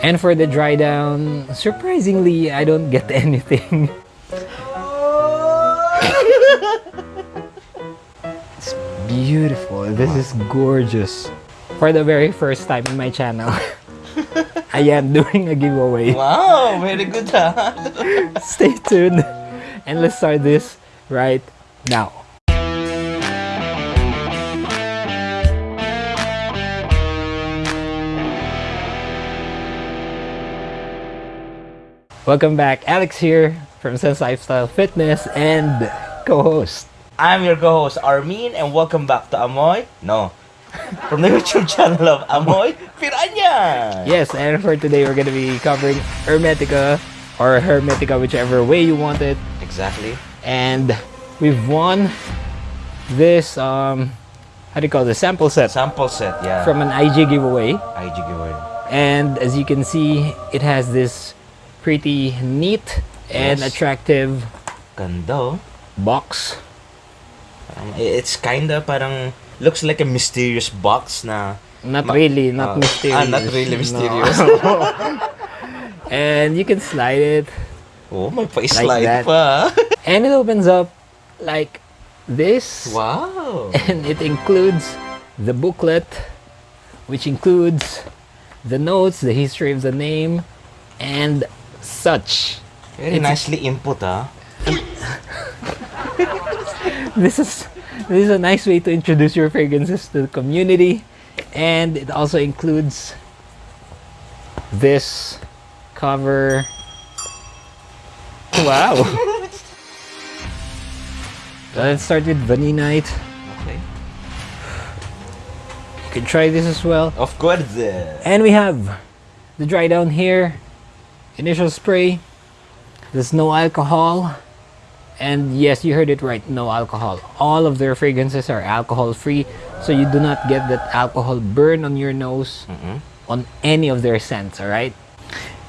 And for the dry down, surprisingly, I don't get anything. it's beautiful. This is gorgeous. For the very first time in my channel, I am doing a giveaway. Wow, very good ha. Stay tuned and let's start this right now. Welcome back, Alex here from Sense Lifestyle Fitness and co-host. I'm your co-host Armin and welcome back to Amoy. No. From the YouTube channel of Amoy Piranha. Yes, and for today we're gonna be covering Hermetica or Hermetica, whichever way you want it. Exactly. And we've won this um how do you call this sample set Sample set, yeah. from an IG giveaway. IG giveaway. And as you can see, it has this pretty neat and Yes. attractive Ganda. oh. box. Um, it's kinda parang looks like a mysterious box na Not really, not uh, mysterious. ah, not really No. mysterious. and you can slide it. oh, may pa-slide that. pa. And it opens up like this. wow. And it includes the booklet, which includes the notes, the history of the name, and such. Very It's- nicely input ah. This is this is a nice way to introduce your fragrances to the community, and it also includes this cover. Wow. Let's start with Vaninite. Okay. You can try this as well. Of course. And we have the dry down here, initial spray. There's no alcohol. And yes, you heard it right, no alcohol. All of their fragrances are alcohol free, so you do not get that alcohol burn on your nose Mm-mm. on any of their scents, all right?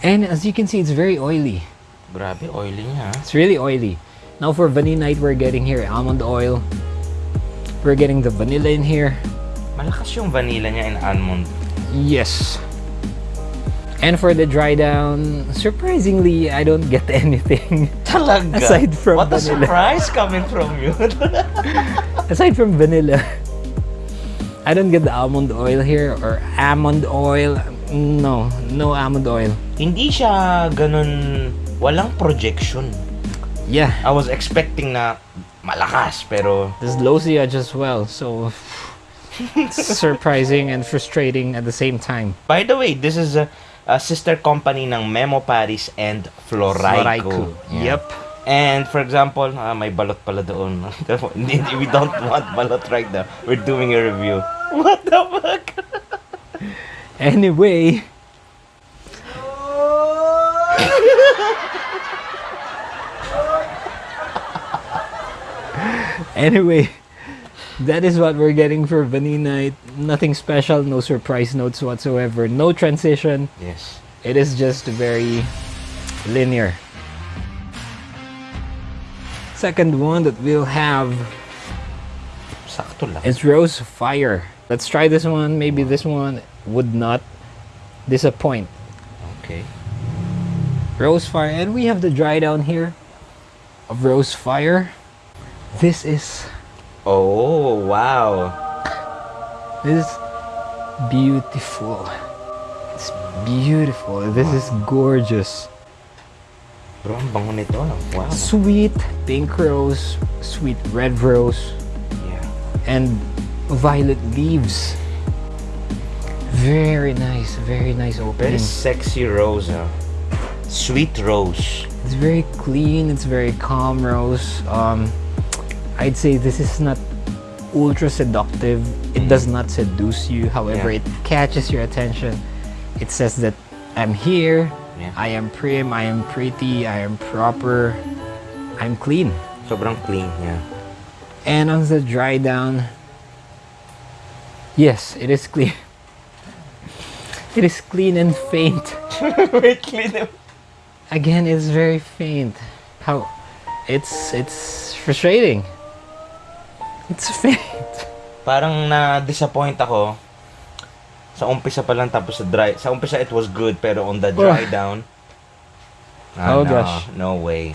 And as you can see, it's very oily. Grabe, oily niya. It's really oily. Now for Vaninite, we're getting here almond oil. We're getting the vanilla in here. Malakas yung vanilla niya in almond. Yes. And for the dry down, surprisingly, I don't get anything. Talaga? Aside from What a surprise coming from you. Aside from vanilla, I don't get the almond oil here or almond oil. No, no almond oil. Hindi siya ganun, walang projection. Yeah, I was expecting na malakas, pero there's low pH as well, so surprising and frustrating at the same time. by the way, this is a, a sister company ng Memo Paris and Floraïku. Yeah. Yep. And for example, ah, may balot pala doon. We don't want balot right now. We're doing a review. What the fuck? Anyway, anyway, that is what we're getting for Vanilla. Nothing special, no surprise notes whatsoever, no transition. Yes. It is just very linear. Second one that we'll have Sakto lang. is Rose Fire. Let's try this one. Maybe this one would not disappoint. Okay. Rose Fire, and we have the dry down here of Rose Fire. This is Oh, wow. This is beautiful. It's beautiful. This is gorgeous. Bro, ang bango nito. Wow. Sweet pink rose, sweet red rose, Yeah. and violet leaves. Very nice, very nice Very opening. sexy rose, ah. Sweet rose. It's very clean. It's very calm rose. Um, I'd say this is not ultra seductive. It does not seduce you. However, Yeah. it catches your attention. It says that I'm here. Yeah. I am prim. I am pretty. I am proper. I'm clean. Sobrang clean, yeah. And on the dry down, yes, it is clean. It is clean and faint. Wait, clean. Again, it's very faint. How it's it's frustrating. It's faint. Parang na-disappoint ako Sa umpisa pa lang tapos sa dry. Sa umpisa it was good pero on the dry down. ah, Oh, no, gosh. No way.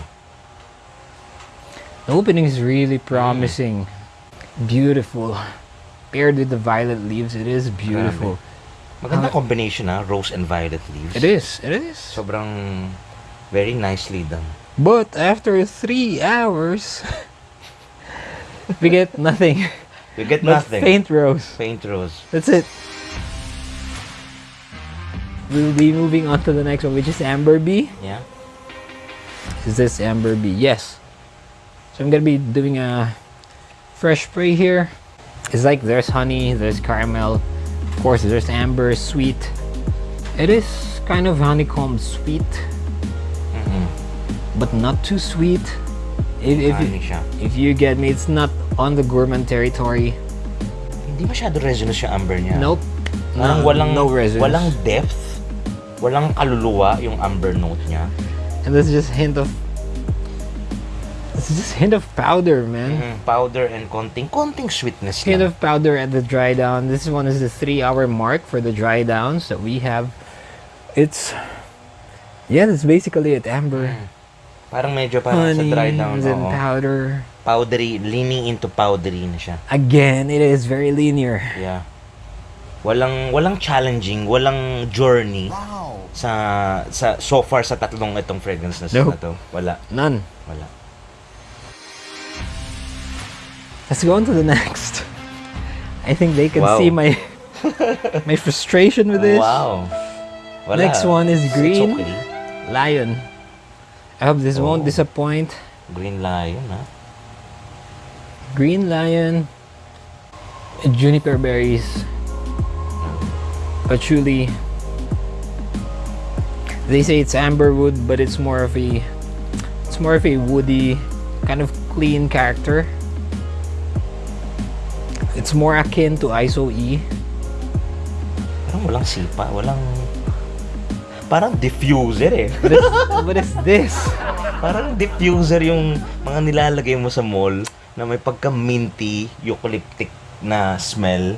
The opening is really promising. Beautiful. Paired with the violet leaves, it is beautiful. Maganda Ah. combination ha, rose and violet leaves. It is. It is. Sobrang very nicely done. But after three hours, we get nothing. We get but nothing. faint rose. Faint rose. That's it. We'll be moving on to the next one, which is Amber Bee. Yeah. Is this Amber Bee? Yes. So I'm gonna be doing a fresh spray here. It's like there's honey, there's caramel, of course there's amber, sweet. It is kind of honeycomb sweet, Mhm. but not too sweet. If, if, siya. if you get me, it's not on the gourmand territory. Hindi masyado resinous yung amber niya. Nope. Parang No, walang no resin. walang depth. Walang kaluluwa yung amber note niya. And this is just hint of. This is just hint of powder, man. Mhm. Powder and konting konting sweetness Hint lang. of powder at the dry down. This one is the three hour mark for the dry downs that we have. It's yeah, that's basically it. Amber, Parang medyo parang sa honey, dry down. and oo. powder. Powdery, leaning into powdery na siya. Again, it is very linear. Yeah. Walang walang challenging, walang journey sa sa so far sa tatlong itong fragrances Nope. na to. Wala, None. wala. Let's go on to the next. I think they can Wow. see my my frustration with this. Wow. Wala. Next one is It's green. okay. Lion. I hope this won't Oh. disappoint. Green lion, ha? Green lion. Juniper berries. Patchouli. They say it's amberwood, but it's more of a it's more of a woody, kind of clean character. It's more akin to ISO E. Parang walang sipa, walang... Parang diffuser eh. What is, what is this? Parang diffuser yung mga nilalagay mo sa mall na may pagka-minty, eucalyptic na smell.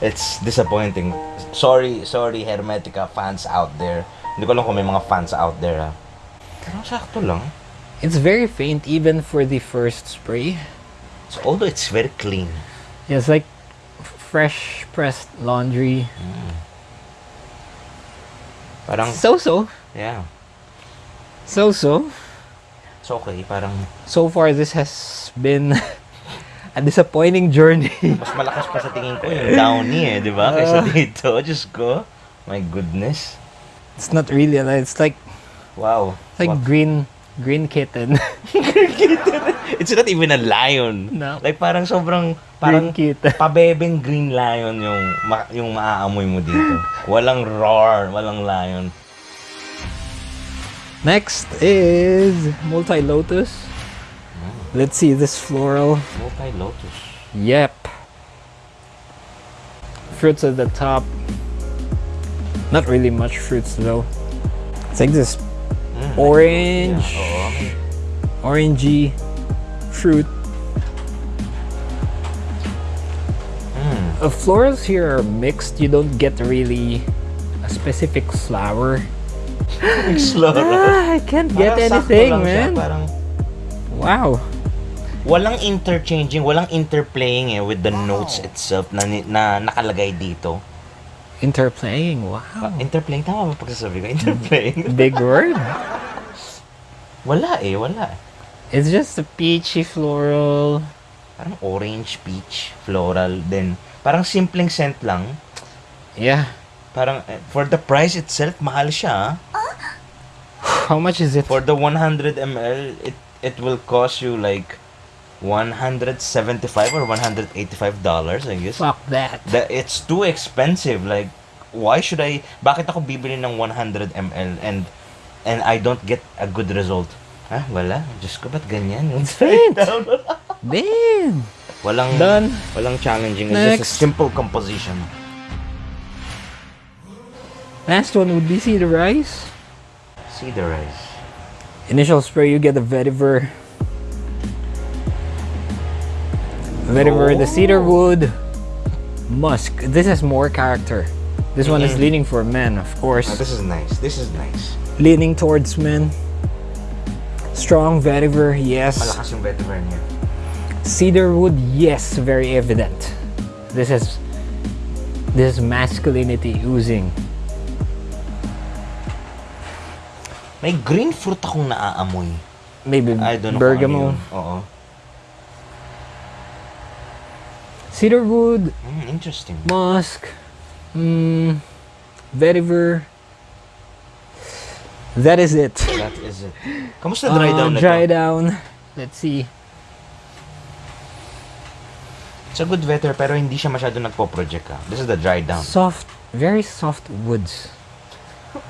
It's disappointing. Sorry, sorry Hermetica fans out there. Hindi ko alam kung may mga fans out there ha. Pero sakto lang. It's very faint even for the first spray. So, although it's very clean. Yeah, it's like fresh pressed laundry. Parang, So so. yeah. So so. It's okay. Parang, So far this has been a disappointing journey. mas malakas pa sa tingin ko yung downy eh, di ba? Kaysa dito. Diyos ko. My goodness. It's not really a it's like Wow. it's like What- green green kitten. green kitten? It's not even a lion. No. Like parang sobrang green parang kitten. pabebeng green lion yung ma- yung maaamoy mo dito. Walang roar, walang lion. Next is multi lotus. Let's see this floral. Multi lotus. Yep. Fruits at the top. Not really much fruits though. I think this orange, Oo. orangey fruit. Mm. The florals here are mixed. You don't get really a specific flower. Slow. Ah, I can't get Parang anything, lang siya, man. Parang Wow. walang interchanging, walang interplaying eh with the notes itself na, na nakalagay dito. Interplaying. Wow. Ah, interplaying, tama ba pagsasabi ko? Interplaying? Big word. wala eh, wala. It's just a peachy floral. Parang orange, peach, floral, then parang simpleng scent lang. Yeah. Parang eh, for the price itself, mahal siya. ah. How much is it? For the 100 ml, it it will cost you like 175 or 185 dollars, I guess. Fuck that. The, it's too expensive. Like, why should I? Bakit ako bibili ng 100 ml and and I don't get a good result? Ah, wala. Diyos ko, ba't ganyan? Yung faint. down. Damn. walang, Done. walang challenging. It's just a simple composition. Last one would be Cedarise. Cedar the rice. Initial spray, you get the vetiver. Vetiver, the Oh. cedar wood, musk. This has more character. This one is Mhm. leaning for men, of course. Ah, this is nice. This is nice. Leaning towards men. Strong vetiver, yes. Malakas yung vetiver niya. Cedar wood, yes, very evident. This is this is masculinity oozing. May green fruit akong naaamoy. Maybe I don't know ano. Oo. Cedar wood, Mm, interesting. musk, mm, vetiver. That is it. That is it. Kamusta dry Uh, down na dry to? down. Let's see. It's a good vetter pero hindi siya masyado nagpo-project ah. This is the dry down. Soft, very soft woods.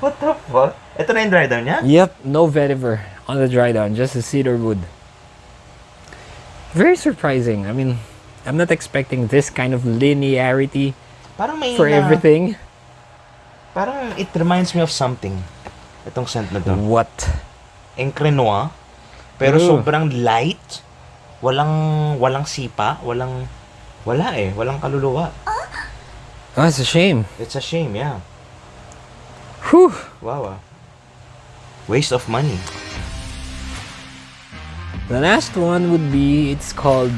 What the fuck? Ito na yung dry down niya? Yep, no vetiver on the dry down, just a cedar wood. Very surprising. I mean, I'm not expecting this kind of linearity Parang may for na- everything. Parang it reminds me of something. Itong scent na to. What? Encre Noire. Pero Ooh. sobrang light. Walang walang sipa, walang wala eh, walang kaluluwa. Oh, it's a shame. It's a shame, yeah. Whew. Wow. ah. Waste of money. The last one would be it's called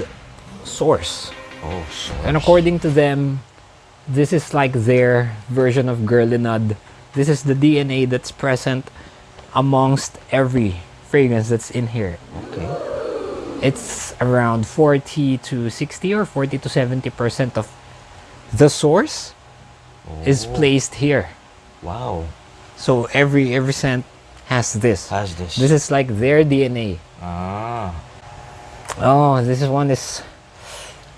Source. Oh, so. And according to them, this is like their version of Guerlinade. This is the DNA that's present amongst every fragrance that's in here. Okay. It's around 40 to 60 or 40 to 70 percent of the source is Oh, placed here. Wow. So every every scent has this. Has this. This is like their DNA. ah. Oh, this one is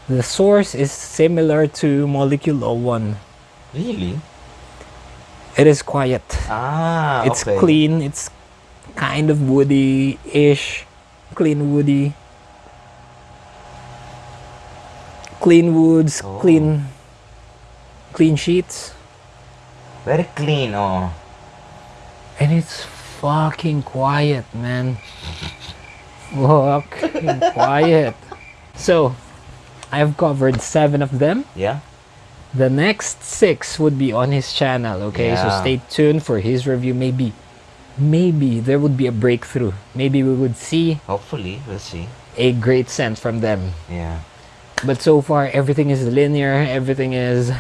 the source is similar to Molecule 01. Really? It is quiet. Ah, it's okay. clean. It's kind of woody-ish. Clean woody. Clean woods, Oh. clean clean sheets. Very clean, oh. And it's fucking quiet, man. Fucking quiet. So, I've covered seven of them. Yeah? The next six would be on his channel, okay? So stay tuned for his review. Maybe, maybe there would be a breakthrough. Maybe we would see Hopefully, we'll see. a great scent from them. Yeah. But so far, everything is linear. Everything is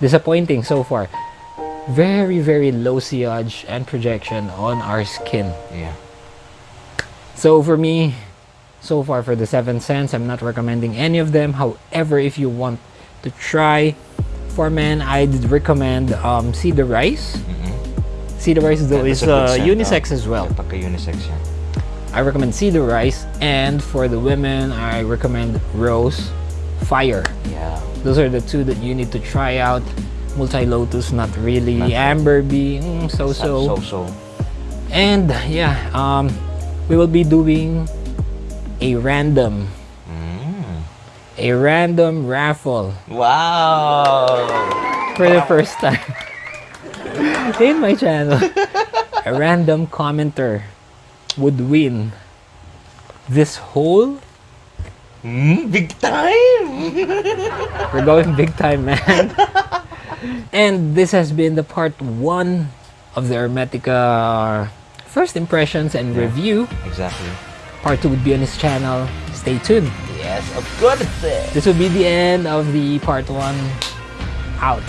disappointing so far. Very, very low sillage and projection on our skin. Yeah. So for me, so far for the seven scents, I'm not recommending any of them. However, if you want to try for men, I'd recommend um, Cedarise. Mm-mm. Cedarise though is uh, scent, unisex as well. Pagka-unisex yan. I recommend Cedarise, and for the women, I recommend Rose Fire. Yeah. Those are the two that you need to try out. Multi Lotus, not really. Not. Amber Bee, mm, so so. So-so. And yeah, um, we will be doing a random, Mm. a random raffle Wow! for the first time in my channel. a random commenter would win this whole. Mm, big time! We're going big time, man. and this has been the part one of the Hermetica first impressions and Yeah. review. exactly. Part two would be on his channel. Stay tuned. Yes, of course. This would be the end of the part one. Out.